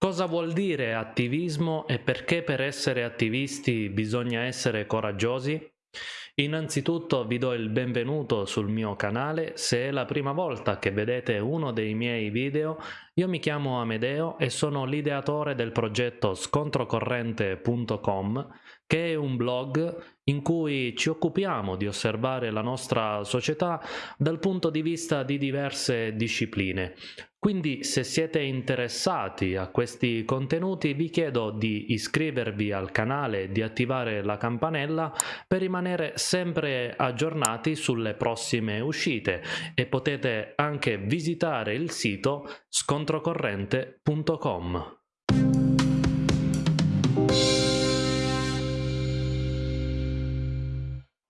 Cosa vuol dire attivismo e perché per essere attivisti bisogna essere coraggiosi? Innanzitutto vi do il benvenuto sul mio canale, se è la prima volta che vedete uno dei miei video, io mi chiamo Amedeo e sono l'ideatore del progetto scontrocorrente.com che è un blog in cui ci occupiamo di osservare la nostra società dal punto di vista di diverse discipline. Quindi se siete interessati a questi contenuti vi chiedo di iscrivervi al canale e di attivare la campanella per rimanere sempre aggiornati sulle prossime uscite e potete anche visitare il sito scontrocorrente.com.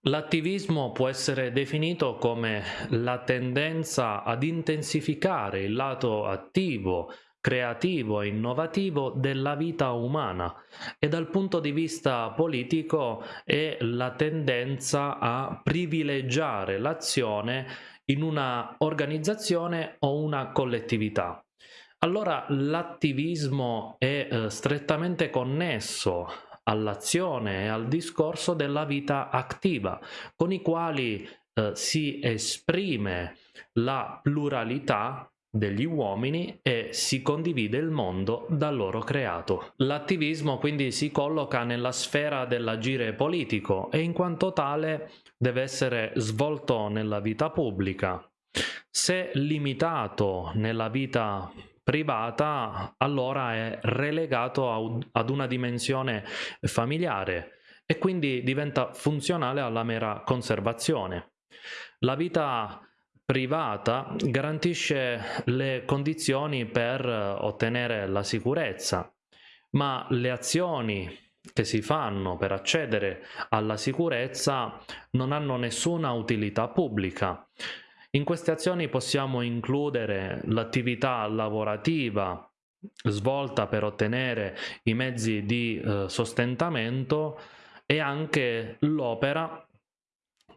L'attivismo può essere definito come la tendenza ad intensificare il lato attivo, creativo e innovativo della vita umana e dal punto di vista politico è la tendenza a privilegiare l'azione in una organizzazione o una collettività. Allora l'attivismo è eh, strettamente connesso all'azione e al discorso della vita attiva, con i quali eh, si esprime la pluralità degli uomini e si condivide il mondo da loro creato. L'attivismo quindi si colloca nella sfera dell'agire politico e in quanto tale deve essere svolto nella vita pubblica. Se limitato nella vita privata allora è relegato ad una dimensione familiare e quindi diventa funzionale alla mera conservazione. La vita privata garantisce le condizioni per ottenere la sicurezza, ma le azioni che si fanno per accedere alla sicurezza non hanno nessuna utilità pubblica. In queste azioni possiamo includere l'attività lavorativa svolta per ottenere i mezzi di eh, sostentamento e anche l'opera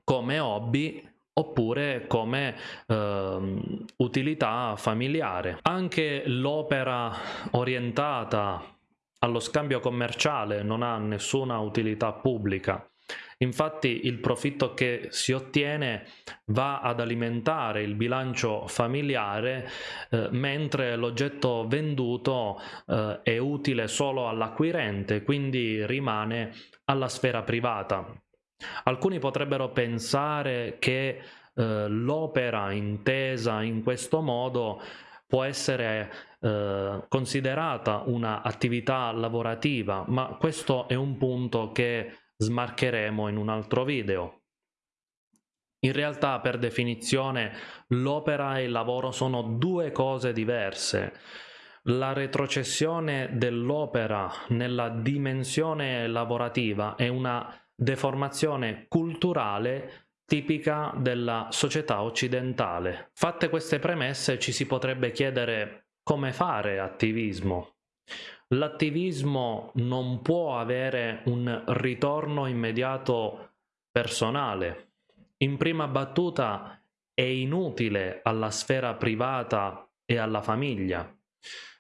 come hobby oppure come eh, utilità familiare. Anche l'opera orientata allo scambio commerciale non ha nessuna utilità pubblica Infatti il profitto che si ottiene va ad alimentare il bilancio familiare eh, mentre l'oggetto venduto eh, è utile solo all'acquirente, quindi rimane alla sfera privata. Alcuni potrebbero pensare che eh, l'opera intesa in questo modo può essere eh, considerata un'attività lavorativa, ma questo è un punto che smarcheremo in un altro video. In realtà per definizione l'opera e il lavoro sono due cose diverse. La retrocessione dell'opera nella dimensione lavorativa è una deformazione culturale tipica della società occidentale. Fatte queste premesse ci si potrebbe chiedere come fare attivismo. L'attivismo non può avere un ritorno immediato personale. In prima battuta è inutile alla sfera privata e alla famiglia.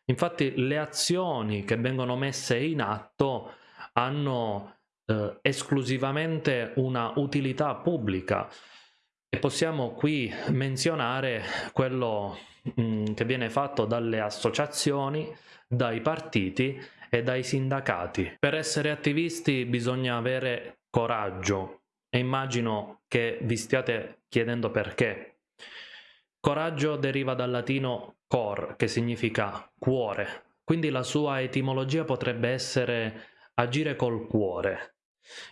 Infatti le azioni che vengono messe in atto hanno eh, esclusivamente una utilità pubblica e possiamo qui menzionare quello mh, mm, che viene fatto dalle associazioni dai partiti e dai sindacati. Per essere attivisti bisogna avere coraggio e immagino che vi stiate chiedendo perché. Coraggio deriva dal latino cor, che significa cuore, quindi la sua etimologia potrebbe essere agire col cuore.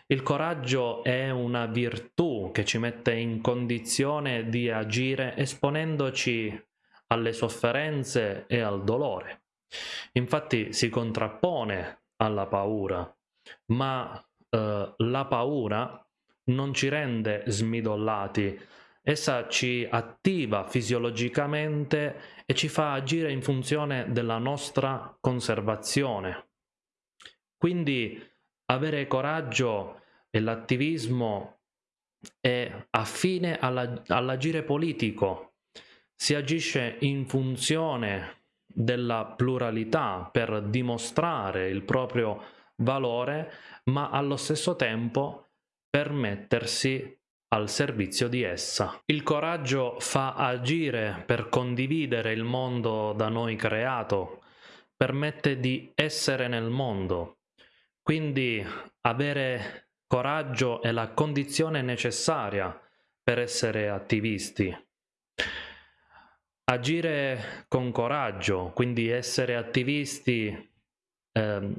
Il coraggio è una virtù che ci mette in condizione di agire esponendoci alle sofferenze e al dolore. Infatti si contrappone alla paura, ma eh, la paura non ci rende smidollati, essa ci attiva fisiologicamente e ci fa agire in funzione della nostra conservazione. Quindi avere coraggio e l'attivismo è affine all'agire politico, si agisce in funzione della pluralità per dimostrare il proprio valore, ma allo stesso tempo permettersi al servizio di essa. Il coraggio fa agire per condividere il mondo da noi creato, permette di essere nel mondo. Quindi avere coraggio è la condizione necessaria per essere attivisti. Agire con coraggio, quindi essere attivisti, eh,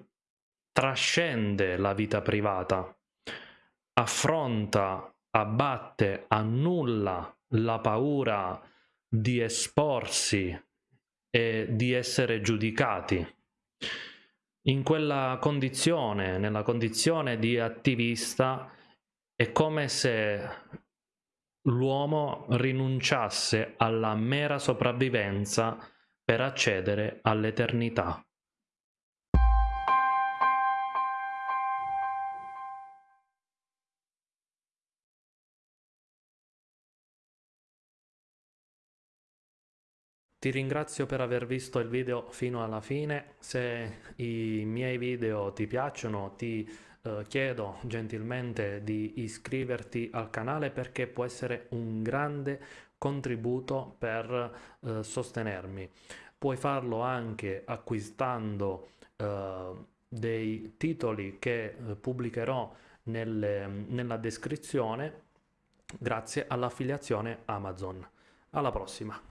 trascende la vita privata, affronta abbatte, annulla la paura di esporsi e di essere giudicati. In quella condizione, nella condizione di attivista, è come se l'uomo rinunciasse alla mera sopravvivenza per accedere all'eternità. Ti ringrazio per aver visto il video fino alla fine, se i miei video ti piacciono ti eh, chiedo gentilmente di iscriverti al canale perché può essere un grande contributo per eh, sostenermi. Puoi farlo anche acquistando eh, dei titoli che eh, pubblicherò nelle, nella descrizione grazie all'affiliazione Amazon. Alla prossima!